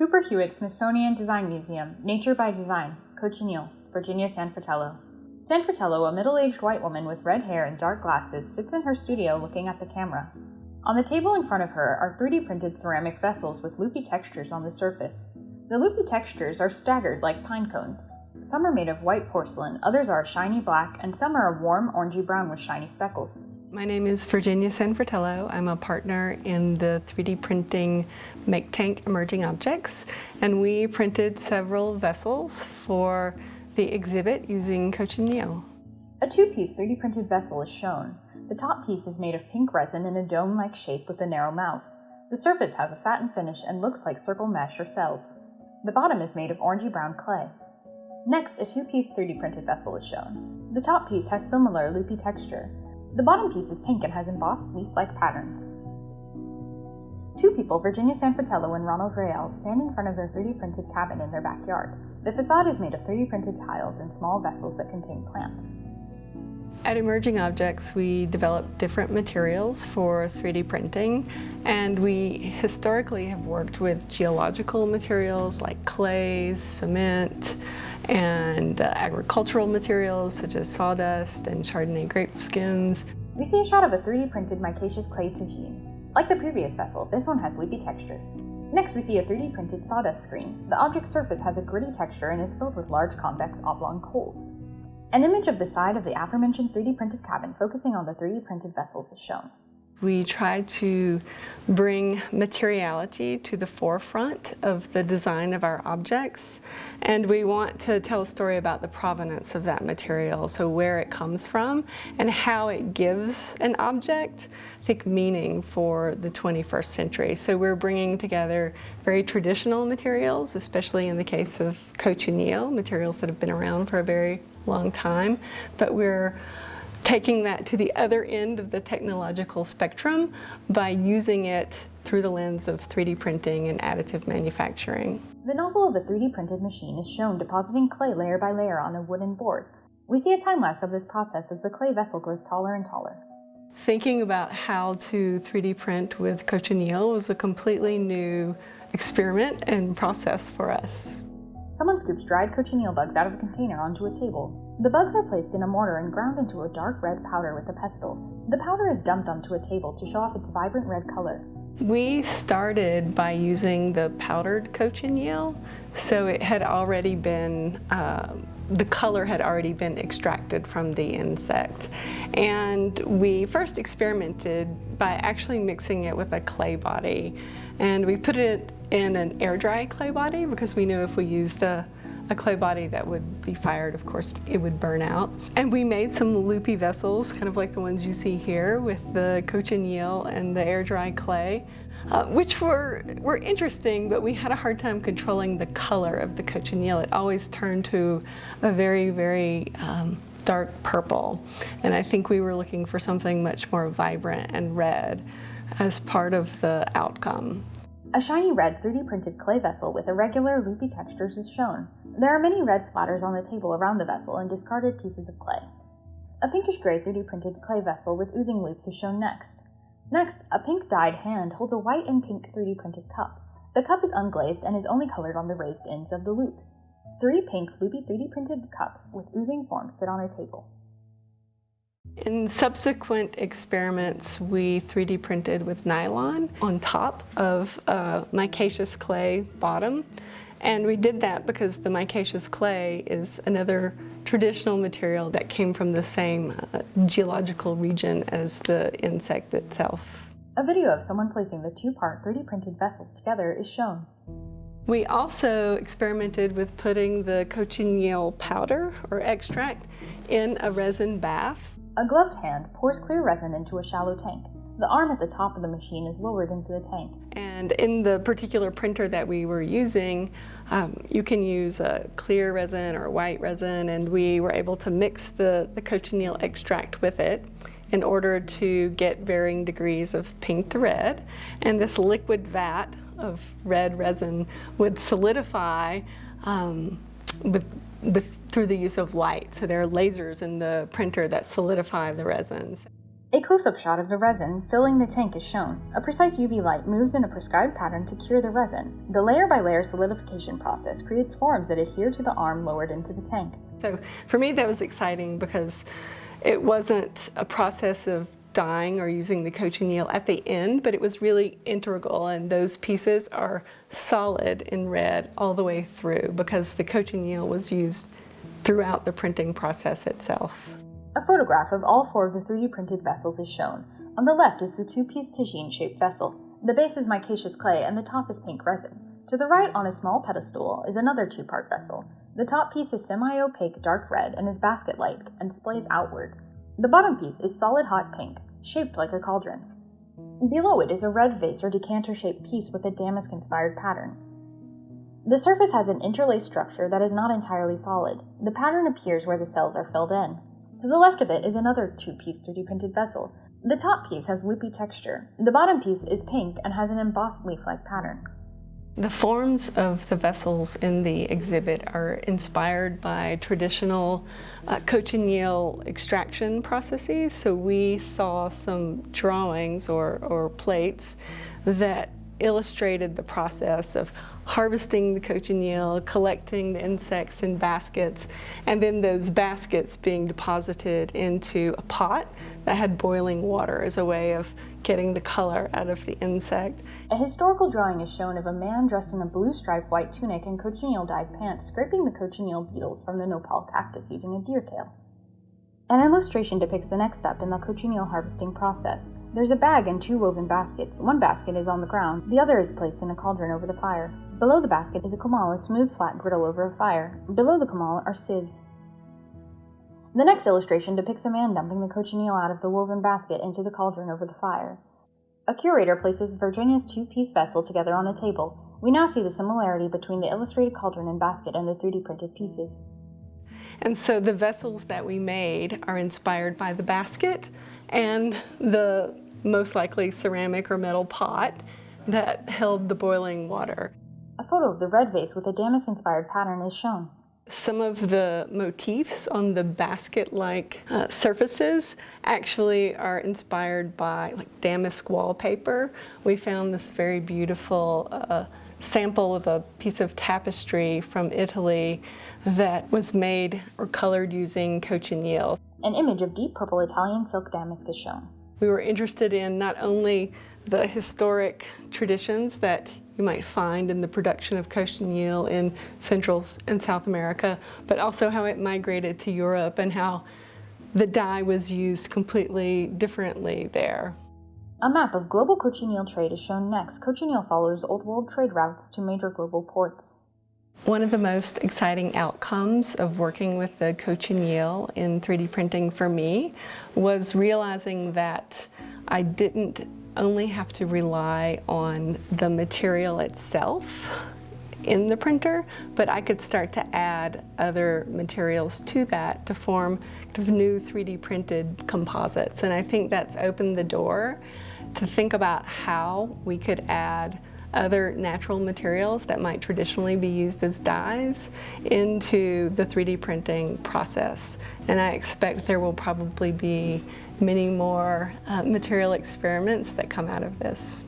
Cooper Hewitt Smithsonian Design Museum, Nature by Design, Cochineal, Virginia San Fratello. Sanfratello, a middle-aged white woman with red hair and dark glasses, sits in her studio looking at the camera. On the table in front of her are 3D printed ceramic vessels with loopy textures on the surface. The loopy textures are staggered like pine cones. Some are made of white porcelain, others are shiny black, and some are a warm orangey brown with shiny speckles. My name is Virginia San Fratello. I'm a partner in the 3D printing Make Tank Emerging Objects, and we printed several vessels for the exhibit using cochineal. A two-piece 3D printed vessel is shown. The top piece is made of pink resin in a dome-like shape with a narrow mouth. The surface has a satin finish and looks like circle mesh or cells. The bottom is made of orangey brown clay. Next, a two-piece 3D printed vessel is shown. The top piece has similar loopy texture. The bottom piece is pink and has embossed leaf-like patterns. Two people, Virginia San Fratello and Ronald Rael, stand in front of their 3D printed cabin in their backyard. The facade is made of 3D printed tiles and small vessels that contain plants. At Emerging Objects, we develop different materials for 3D printing, and we historically have worked with geological materials like clays, cement, and uh, agricultural materials such as sawdust and Chardonnay grape skins. We see a shot of a 3D printed micaceous clay tagine. Like the previous vessel, this one has loopy texture. Next, we see a 3D printed sawdust screen. The object's surface has a gritty texture and is filled with large convex oblong coals. An image of the side of the aforementioned 3D printed cabin focusing on the 3D printed vessels is shown. We try to bring materiality to the forefront of the design of our objects and we want to tell a story about the provenance of that material, so where it comes from and how it gives an object, I think, meaning for the 21st century. So we're bringing together very traditional materials, especially in the case of cochineal, materials that have been around for a very long time, but we're taking that to the other end of the technological spectrum by using it through the lens of 3D printing and additive manufacturing. The nozzle of a 3D printed machine is shown depositing clay layer by layer on a wooden board. We see a time-lapse of this process as the clay vessel grows taller and taller. Thinking about how to 3D print with cochineal was a completely new experiment and process for us. Someone scoops dried cochineal bugs out of a container onto a table. The bugs are placed in a mortar and ground into a dark red powder with a pestle. The powder is dumped onto a table to show off its vibrant red color. We started by using the powdered cochineal, so it had already been, uh, the color had already been extracted from the insect. And we first experimented by actually mixing it with a clay body. And we put it in an air dry clay body because we knew if we used a, a clay body that would be fired, of course, it would burn out. And we made some loopy vessels, kind of like the ones you see here with the cochineal and the air dry clay, uh, which were, were interesting, but we had a hard time controlling the color of the cochineal. It always turned to a very, very um, dark purple. And I think we were looking for something much more vibrant and red as part of the outcome. A shiny red 3D printed clay vessel with irregular loopy textures is shown. There are many red splatters on the table around the vessel and discarded pieces of clay. A pinkish gray 3D printed clay vessel with oozing loops is shown next. Next, a pink dyed hand holds a white and pink 3D printed cup. The cup is unglazed and is only colored on the raised ends of the loops. Three pink loopy 3D printed cups with oozing forms sit on a table. In subsequent experiments, we 3D printed with nylon on top of a micaceous clay bottom. And we did that because the micaceous clay is another traditional material that came from the same uh, geological region as the insect itself. A video of someone placing the two-part 3D printed vessels together is shown. We also experimented with putting the cochineal powder or extract in a resin bath a gloved hand pours clear resin into a shallow tank. The arm at the top of the machine is lowered into the tank. And in the particular printer that we were using, um, you can use a clear resin or white resin, and we were able to mix the, the cochineal extract with it in order to get varying degrees of pink to red. And this liquid vat of red resin would solidify um, with with, through the use of light. So there are lasers in the printer that solidify the resins. A close-up shot of the resin filling the tank is shown. A precise UV light moves in a prescribed pattern to cure the resin. The layer-by-layer solidification process creates forms that adhere to the arm lowered into the tank. So for me that was exciting because it wasn't a process of dyeing or using the cochineal at the end, but it was really integral and those pieces are solid in red all the way through because the cochineal was used throughout the printing process itself. A photograph of all four of the 3D printed vessels is shown. On the left is the two-piece tagine-shaped vessel. The base is micaceous clay and the top is pink resin. To the right on a small pedestal is another two-part vessel. The top piece is semi-opaque dark red and is basket-like and splays outward. The bottom piece is solid hot pink, shaped like a cauldron. Below it is a red vase or decanter-shaped piece with a damask-inspired pattern. The surface has an interlaced structure that is not entirely solid. The pattern appears where the cells are filled in. To the left of it is another two-piece 3D printed vessel. The top piece has loopy texture. The bottom piece is pink and has an embossed leaf-like pattern. The forms of the vessels in the exhibit are inspired by traditional uh, cochineal extraction processes. So we saw some drawings or, or plates that illustrated the process of harvesting the cochineal, collecting the insects in baskets, and then those baskets being deposited into a pot that had boiling water as a way of getting the color out of the insect. A historical drawing is shown of a man dressed in a blue striped white tunic and cochineal dyed pants scraping the cochineal beetles from the nopal cactus using a deer tail. An illustration depicts the next step in the cochineal harvesting process. There's a bag and two woven baskets. One basket is on the ground, the other is placed in a cauldron over the fire. Below the basket is a comal, a smooth flat griddle over a fire. Below the comal are sieves. The next illustration depicts a man dumping the cochineal out of the woven basket into the cauldron over the fire. A curator places Virginia's two-piece vessel together on a table. We now see the similarity between the illustrated cauldron and basket and the 3D printed pieces. And so the vessels that we made are inspired by the basket and the most likely ceramic or metal pot that held the boiling water. A photo of the red vase with a damask-inspired pattern is shown. Some of the motifs on the basket-like uh, surfaces actually are inspired by like damask wallpaper. We found this very beautiful uh, sample of a piece of tapestry from Italy that was made or colored using cochineal. An image of deep purple Italian silk damask is shown. We were interested in not only the historic traditions that you might find in the production of cochineal in Central and South America, but also how it migrated to Europe and how the dye was used completely differently there. A map of global cochineal trade is shown next. Cochineal follows old world trade routes to major global ports. One of the most exciting outcomes of working with the cochineal in 3D printing for me was realizing that I didn't only have to rely on the material itself in the printer, but I could start to add other materials to that to form new 3D printed composites. And I think that's opened the door to think about how we could add other natural materials that might traditionally be used as dyes into the 3D printing process. And I expect there will probably be many more uh, material experiments that come out of this.